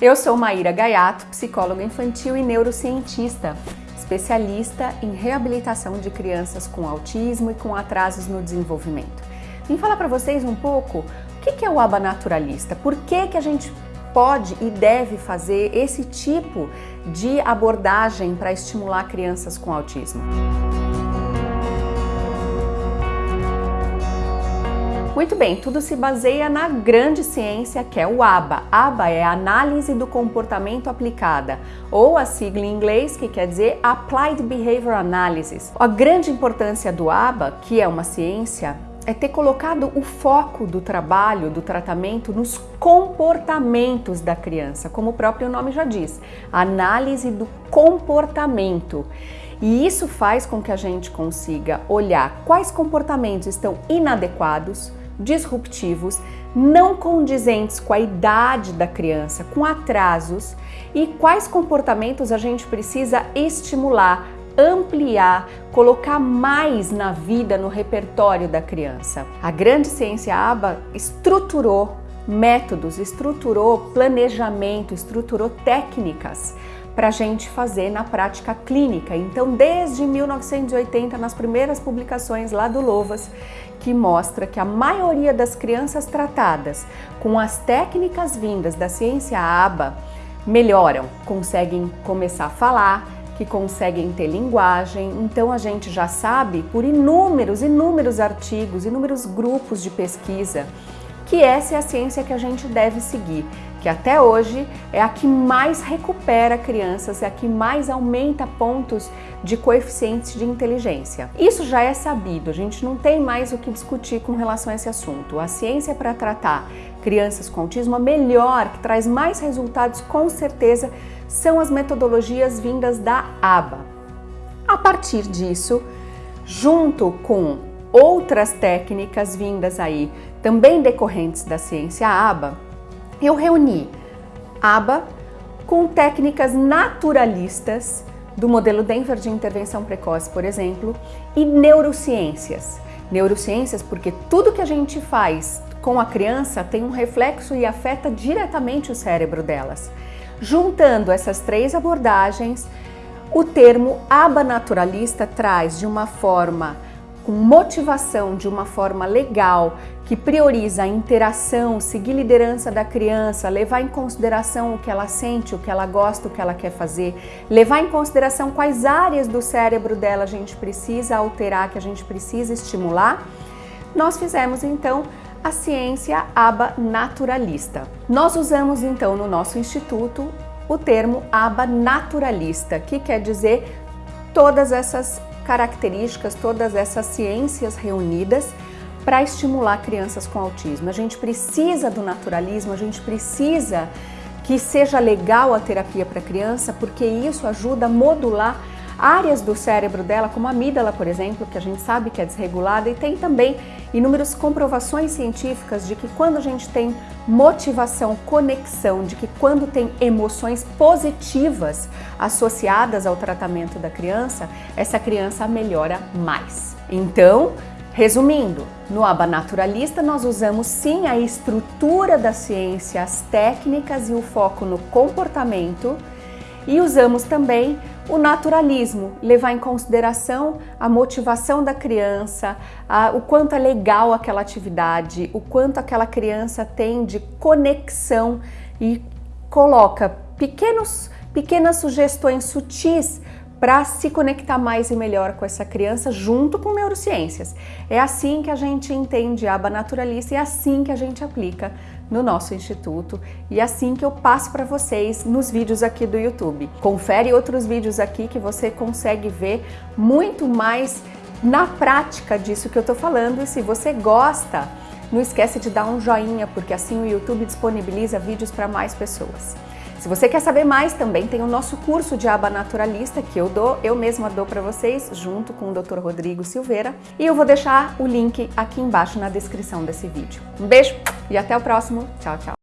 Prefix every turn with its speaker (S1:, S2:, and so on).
S1: Eu sou Maíra Gaiato, psicóloga infantil e neurocientista, especialista em reabilitação de crianças com autismo e com atrasos no desenvolvimento. Vim falar para vocês um pouco o que é o aba naturalista, por que, que a gente pode e deve fazer esse tipo de abordagem para estimular crianças com autismo. Muito bem, tudo se baseia na grande ciência que é o ABA. ABA é Análise do Comportamento Aplicada, ou a sigla em inglês que quer dizer Applied Behavior Analysis. A grande importância do ABA, que é uma ciência, é ter colocado o foco do trabalho, do tratamento, nos comportamentos da criança, como o próprio nome já diz, análise do comportamento. E isso faz com que a gente consiga olhar quais comportamentos estão inadequados, disruptivos, não condizentes com a idade da criança, com atrasos e quais comportamentos a gente precisa estimular, ampliar, colocar mais na vida, no repertório da criança. A grande ciência ABA estruturou métodos, estruturou planejamento, estruturou técnicas para a gente fazer na prática clínica. Então, desde 1980, nas primeiras publicações lá do Lovas, que mostra que a maioria das crianças tratadas com as técnicas vindas da ciência ABA melhoram, conseguem começar a falar, que conseguem ter linguagem. Então a gente já sabe por inúmeros, inúmeros artigos, inúmeros grupos de pesquisa que essa é a ciência que a gente deve seguir, que até hoje é a que mais recupera crianças, é a que mais aumenta pontos de coeficientes de inteligência. Isso já é sabido, a gente não tem mais o que discutir com relação a esse assunto. A ciência para tratar crianças com autismo, a melhor, que traz mais resultados com certeza, são as metodologias vindas da ABA. A partir disso, junto com outras técnicas vindas aí, também decorrentes da ciência ABA, eu reuni ABA com técnicas naturalistas do modelo Denver de intervenção precoce, por exemplo, e neurociências. Neurociências porque tudo que a gente faz com a criança tem um reflexo e afeta diretamente o cérebro delas. Juntando essas três abordagens, o termo aba naturalista traz de uma forma com motivação de uma forma legal, que prioriza a interação, seguir liderança da criança, levar em consideração o que ela sente, o que ela gosta, o que ela quer fazer, levar em consideração quais áreas do cérebro dela a gente precisa alterar, que a gente precisa estimular, nós fizemos então a ciência aba naturalista. Nós usamos então no nosso instituto o termo aba naturalista, que quer dizer todas essas características, todas essas ciências reunidas para estimular crianças com autismo. A gente precisa do naturalismo, a gente precisa que seja legal a terapia para criança, porque isso ajuda a modular áreas do cérebro dela, como a amígdala, por exemplo, que a gente sabe que é desregulada, e tem também inúmeras comprovações científicas de que quando a gente tem motivação, conexão, de que quando tem emoções positivas associadas ao tratamento da criança, essa criança melhora mais. Então, Resumindo, no aba naturalista nós usamos sim a estrutura da ciência, as técnicas e o foco no comportamento e usamos também o naturalismo, levar em consideração a motivação da criança, a, o quanto é legal aquela atividade, o quanto aquela criança tem de conexão e coloca pequenos, pequenas sugestões sutis para se conectar mais e melhor com essa criança junto com neurociências. É assim que a gente entende a aba naturalista e é assim que a gente aplica no nosso instituto e assim que eu passo para vocês nos vídeos aqui do YouTube. Confere outros vídeos aqui que você consegue ver muito mais na prática disso que eu estou falando e se você gosta, não esquece de dar um joinha, porque assim o YouTube disponibiliza vídeos para mais pessoas. Se você quer saber mais, também tem o nosso curso de aba naturalista que eu dou, eu mesma dou para vocês, junto com o Dr. Rodrigo Silveira. E eu vou deixar o link aqui embaixo na descrição desse vídeo. Um beijo e até o próximo. Tchau, tchau.